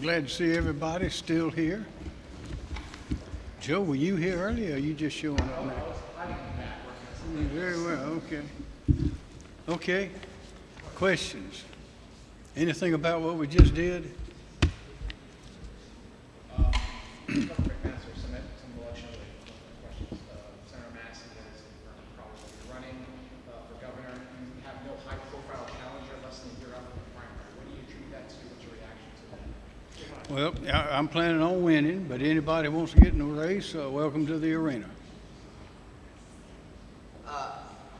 Glad to see everybody still here. Joe, were you here earlier or you just showing up now? Very well, okay. Okay, questions? Anything about what we just did? Quick answer, some, some election-related questions. Uh, Senator Massey is probably running uh, for governor. You have no high-profile challenger less than a year out from the primary. What do you attribute that to? What's your reaction to that? Well, I- I'm planning on winning, but anybody wants to get in the race, uh, welcome to the arena. Uh,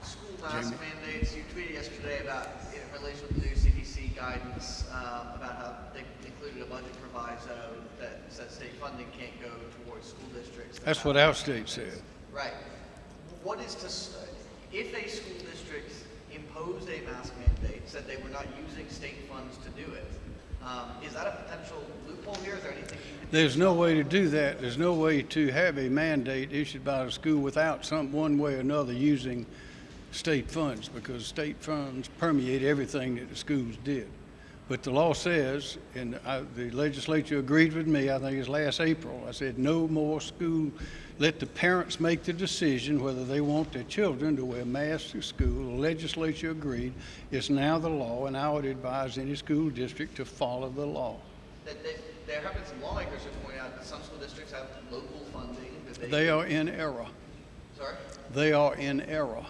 School mask mandates, you tweeted yesterday about, in relation with the new CDC guidance, uh, about how they included a budget proviso that said state funding can't go towards school districts. that That's have- what our state said. Right. What is to, s- if a school district imposed a mask mandate, said they were not using state funds to do it, um, is that a potential loophole here? Is there anything? There's no way to do that. There's no way to have a mandate issued by the school without some, one way or another, using state funds, because state funds permeate everything that the schools did. But the law says, and I, the legislature agreed with me, I think it's last April, I said, no more school, let the parents make the decision whether they want their children to wear masks to school. The legislature agreed. It's now the law, and I would advise any school district to follow the law. There have been some lawmakers who point out that some school districts have local funding they. They are in error. Sorry? They are in error.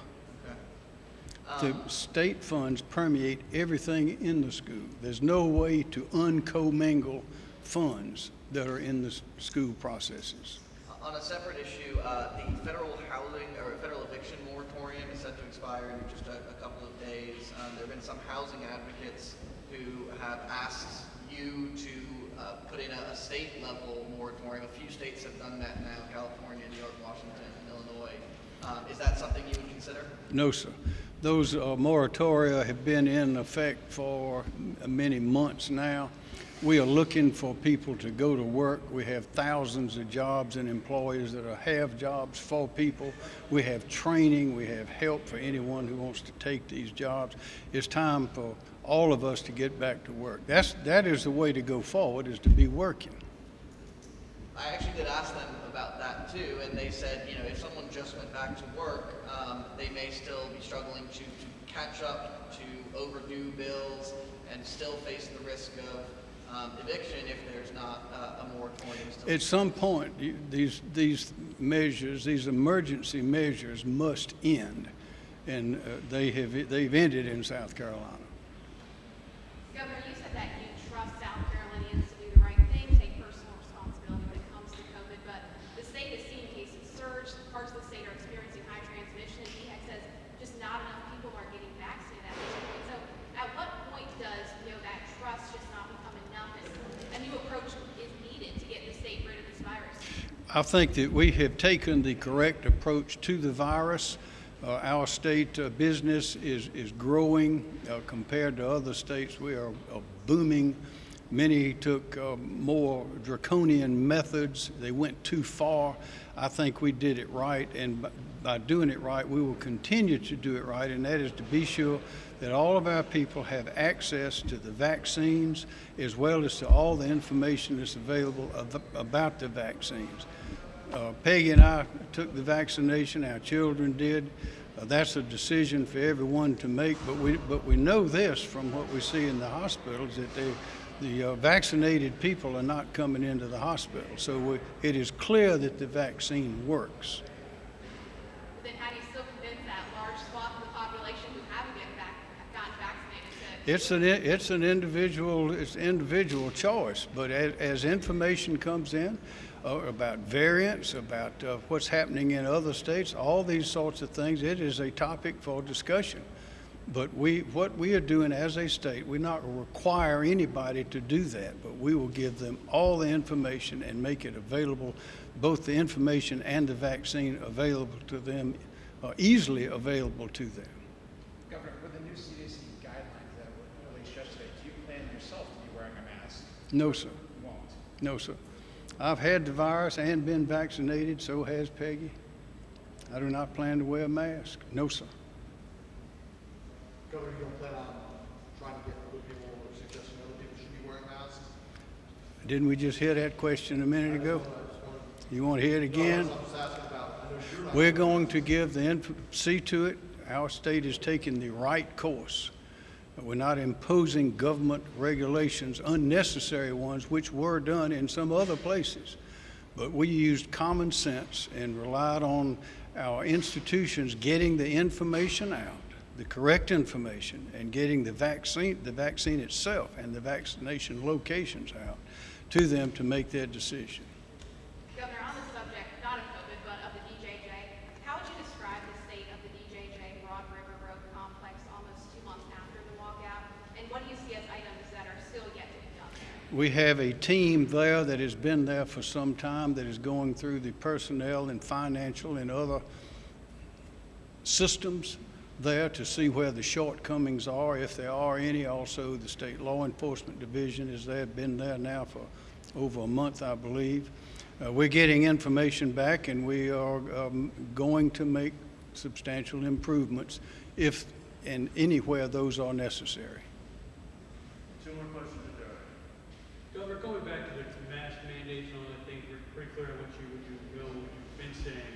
The state funds permeate everything in the school. There's no way to uncommingle funds that are in the school processes. On a separate issue, uh, the federal housing or federal eviction moratorium is set to expire in just a, a couple of days. Um, there have been some housing advocates who have asked you to uh, put in a, a state level moratorium. A few states have done that now: California, New York, Washington, and Illinois. Um, is that something you would consider? No, sir. Those uh, moratoria have been in effect for many months now. We are looking for people to go to work. We have thousands of jobs and employers that are, have jobs for people. We have training. We have help for anyone who wants to take these jobs. It's time for all of us to get back to work. That's, that is the way to go forward, is to be working. I actually did ask them about that too, and they said, you know, if someone just went back to work, um, they may still be struggling to, to catch up to overdue bills and still face the risk of um, eviction if there's not uh, a moratorium. At some point, you- these, these measures, these emergency measures must end. And uh, they have, they've ended in South Carolina. Governor, you said that you trust South Carolinians to do the right thing, take personal responsibility when it comes to COVID, but the state has seen cases surge, parts of the state are experiencing high transmission, and DHEC says just not enough people are getting vaccinated at this point. So at what point does, you know, that trust just not become enough and a new approach is needed to get the state rid of this virus? I think that we have taken the correct approach to the virus. Uh, our state uh, business is, is growing uh, compared to other states. We are uh, booming. Many took uh, more draconian methods. They went too far. I think we did it right, and by, doing it right, we will continue to do it right, and that is to be sure that all of our people have access to the vaccines as well as to all the information that's available av- about the vaccines. Uh, Peggy and I took the vaccination, our children did. Uh, that's a decision for everyone to make, but we, but we know this from what we see in the hospitals that they, the uh, vaccinated people are not coming into the hospital. So we, it is clear that the vaccine works. Then how do you still convince that large swath of the population who haven't been vac- gotten vaccinated to? It's an, it's an individual, it's individual choice, but as, as information comes in uh, about variants, about uh, what's happening in other states, all these sorts of things, it is a topic for discussion. But we, what we are doing as a state, we're not require anybody to do that, but we will give them all the information and make it available, both the information and the vaccine available to them, uh, easily available to them. Governor, with the new CDC guidelines that were released yesterday, do you plan yourself to be wearing a mask? No, sir. You won't. No, sir. I've had the virus and been vaccinated, so has Peggy. I do not plan to wear a mask. No, sir. Governor, you don't plan on trying to get other people or suggesting other people should be wearing masks? Didn't we just hear that question a minute ago? You want to hear it again? We're going to give the, inf- see to it, our state is taking the right course. We're not imposing government regulations, unnecessary ones, which were done in some other places. But we used common sense and relied on our institutions getting the information out, the correct information, and getting the vaccine, the vaccine itself and the vaccination locations out to them to make their decision. Governor, on the subject, not of COVID, but of the DJJ, how would you describe the state of the DJJ Broad River Road complex almost two months after the walkout? And what do you see as items that are still yet to be done there? We have a team there that has been there for some time that is going through the personnel and financial and other systems there to see where the shortcomings are, if there are any. Also, the State Law Enforcement Division is there, been there now for over a month, I believe. Uh, We're getting information back, and we are um, going to make substantial improvements if and anywhere those are necessary. Two more questions to Governor, going back to the mask mandates and all that thing, we're pretty clear on what you, what you will, what you've been saying.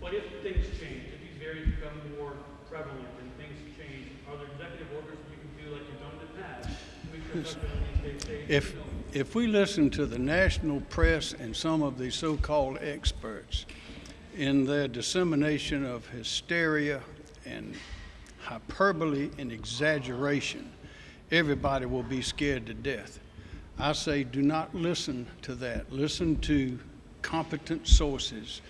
But if things change, if these variants become more prevalent and things change, are there executive orders you can do like you've done in the past? to make sure South Carolina stays safe? If, if we listen to the national press and some of the so-called experts in their dissemination of hysteria and hyperbole and exaggeration, everybody will be scared to death. I say, do not listen to that. Listen to competent sources.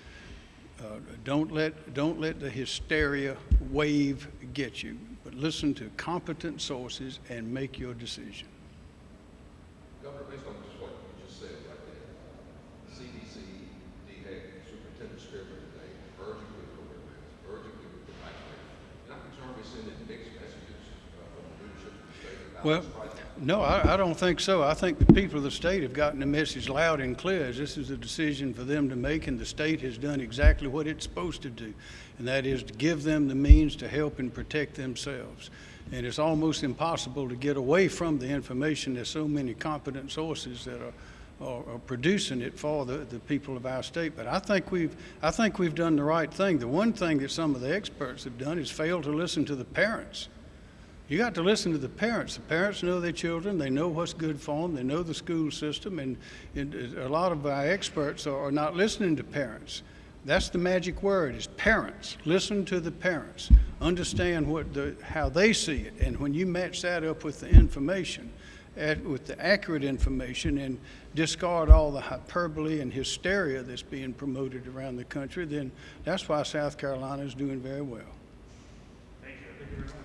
Uh, don't let don't let the hysteria wave get you, but listen to competent sources and make your decision. Governor, based on just what you just said right there, CDC, DHEC, Superintendent today, urging people to wear masks, urging people to vaccinate. You're not concerned with sending mixed messages uh, from the leadership of the state about Well? No, I, I don't think so. I think the people of the state have gotten the message loud and clear. This is a decision for them to make, and the state has done exactly what it's supposed to do, and that is to give them the means to help and protect themselves. And it's almost impossible to get away from the information. There's so many competent sources that are, are, are producing it for the, the people of our state. But I think we've, I think we've done the right thing. The one thing that some of the experts have done is failed to listen to the parents. You got to listen to the parents. The parents know their children. They know what's good for them. They know the school system. And, and uh, a lot of our experts are, are not listening to parents. That's the magic word is parents. Listen to the parents. Understand what the, how they see it. And when you match that up with the information, at, with the accurate information and discard all the hyperbole and hysteria that's being promoted around the country, then that's why South Carolina is doing very well. Thank you. Thank you.